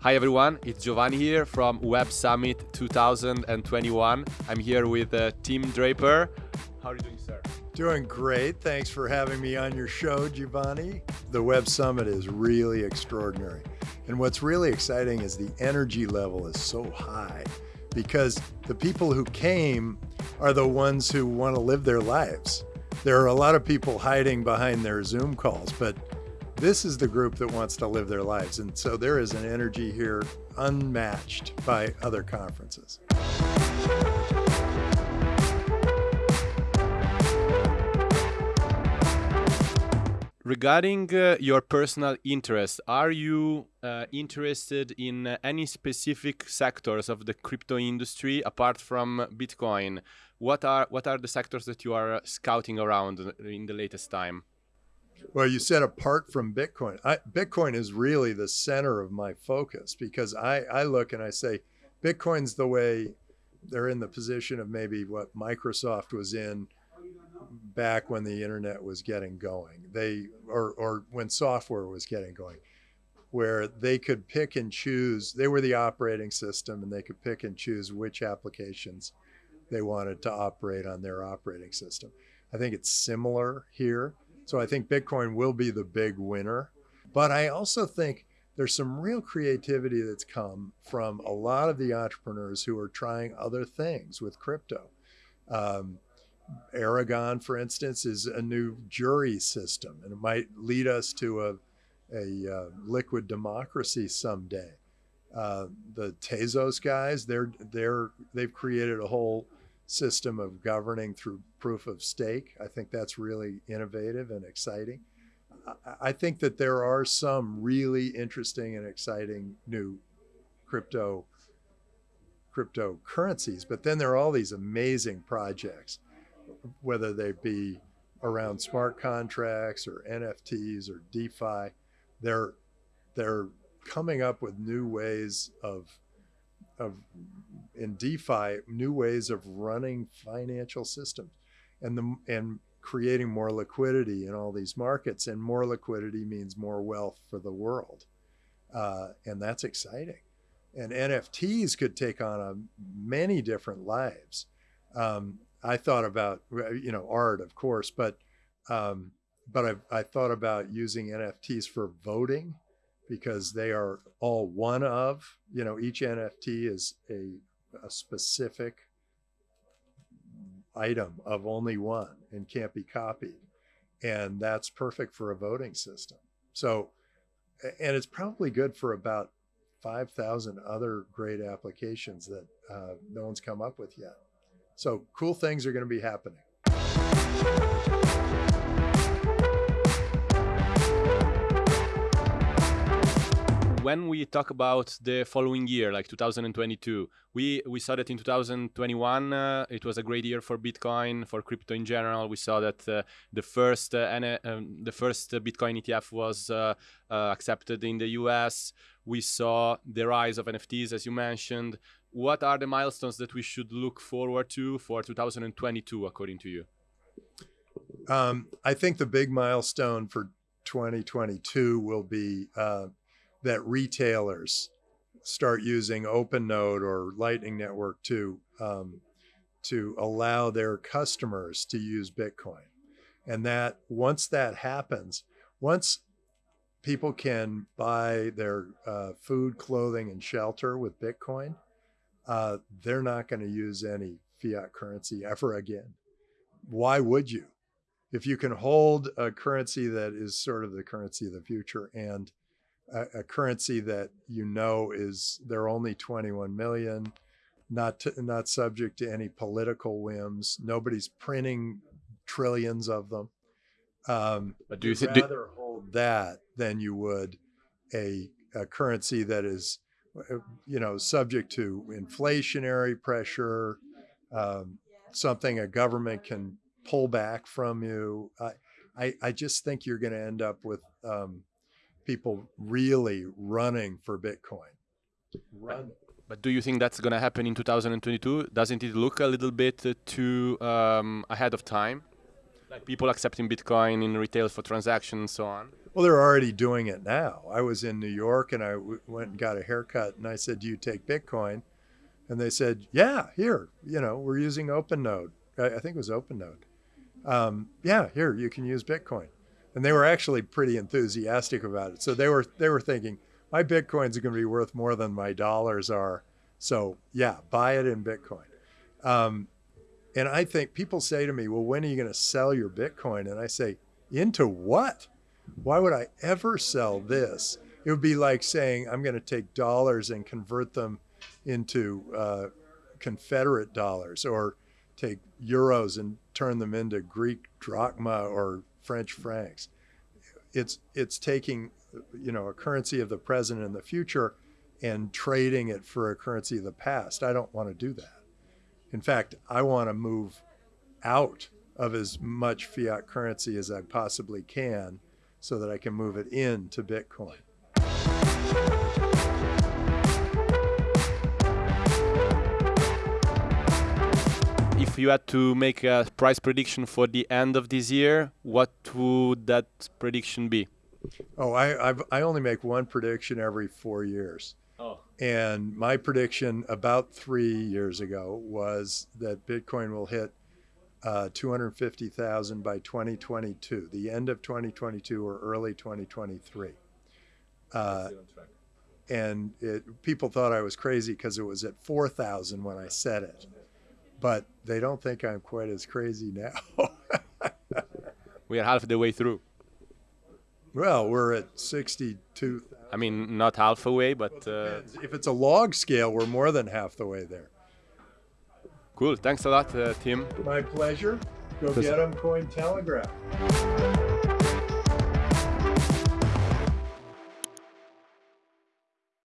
Hi everyone, it's Giovanni here from Web Summit 2021. I'm here with uh, Tim Draper. How are you doing, sir? Doing great. Thanks for having me on your show, Giovanni. The Web Summit is really extraordinary. And what's really exciting is the energy level is so high because the people who came are the ones who want to live their lives. There are a lot of people hiding behind their Zoom calls, but this is the group that wants to live their lives. And so there is an energy here unmatched by other conferences. Regarding uh, your personal interest, are you uh, interested in uh, any specific sectors of the crypto industry apart from Bitcoin? What are what are the sectors that you are scouting around in the latest time? Well, you said apart from Bitcoin. I, Bitcoin is really the center of my focus because I, I look and I say, Bitcoin's the way they're in the position of maybe what Microsoft was in back when the internet was getting going. They or or when software was getting going, where they could pick and choose. They were the operating system, and they could pick and choose which applications they wanted to operate on their operating system. I think it's similar here. So I think Bitcoin will be the big winner. But I also think there's some real creativity that's come from a lot of the entrepreneurs who are trying other things with crypto. Um, Aragon, for instance, is a new jury system, and it might lead us to a, a uh, liquid democracy someday. Uh, the Tezos guys, they're they're they've created a whole system of governing through proof of stake. I think that's really innovative and exciting. I think that there are some really interesting and exciting new crypto cryptocurrencies, but then there are all these amazing projects, whether they be around smart contracts or NFTs or DeFi. They're they're coming up with new ways of of in DeFi, new ways of running financial systems and the and creating more liquidity in all these markets. And more liquidity means more wealth for the world. Uh, and that's exciting. And NFTs could take on a, many different lives. Um, I thought about, you know, art, of course, but um, but I, I thought about using NFTs for voting because they are all one of, you know, each NFT is a, a specific item of only one and can't be copied. And that's perfect for a voting system. So, and it's probably good for about 5,000 other great applications that uh, no one's come up with yet. So cool things are going to be happening. When we talk about the following year, like 2022, we we saw that in 2021 uh, it was a great year for Bitcoin, for crypto in general. We saw that uh, the first uh, um, the first Bitcoin ETF was uh, uh, accepted in the U.S. We saw the rise of NFTs, as you mentioned. What are the milestones that we should look forward to for 2022, according to you? Um, I think the big milestone for 2022 will be uh, that retailers start using OpenNode or Lightning Network to um, to allow their customers to use Bitcoin, and that once that happens, once people can buy their uh, food, clothing, and shelter with Bitcoin, uh, they're not going to use any fiat currency ever again. Why would you? If you can hold a currency that is sort of the currency of the future and a, a currency that you know is they're only 21 million, not to, not subject to any political whims. Nobody's printing trillions of them. Um, but do you th- rather do- hold that than you would a, a currency that is, you know, subject to inflationary pressure, um, something a government can pull back from you. I, I, I just think you're going to end up with um, people really running for Bitcoin. Run. But do you think that's going to happen in 2022? Doesn't it look a little bit too um, ahead of time? Like people accepting Bitcoin in retail for transactions and so on. Well, they're already doing it now. I was in New York and I w- went and got a haircut and I said, Do you take Bitcoin? And they said, Yeah, here, you know, we're using OpenNode. I, I think it was OpenNode. Um, yeah, here, you can use Bitcoin. And they were actually pretty enthusiastic about it. So they were they were thinking, my Bitcoins are going to be worth more than my dollars are. So yeah, buy it in Bitcoin. Um, and I think people say to me, well, when are you going to sell your Bitcoin? And I say, into what? Why would I ever sell this? It would be like saying, I'm going to take dollars and convert them into uh, Confederate dollars or take euros and turn them into Greek drachma or French francs. It's, it's taking, you know, a currency of the present and the future and trading it for a currency of the past. I don't want to do that. In fact, I want to move out of as much fiat currency as I possibly can so that I can move it into Bitcoin. If you had to make a price prediction for the end of this year, what would that prediction be? Oh, I I've, i only make one prediction every four years. Oh. And my prediction about three years ago was that Bitcoin will hit uh, 250,000 by 2022, the end of 2022 or early 2023. Uh, and it, people thought I was crazy because it was at 4,000 when I said it. But they don't think I'm quite as crazy now. we are half the way through. Well, we're at 62. I mean, not half away, but uh, if it's a log scale, we're more than half the way there. Cool. Thanks a lot, uh, Tim. My pleasure. Go get them Cointelegraph.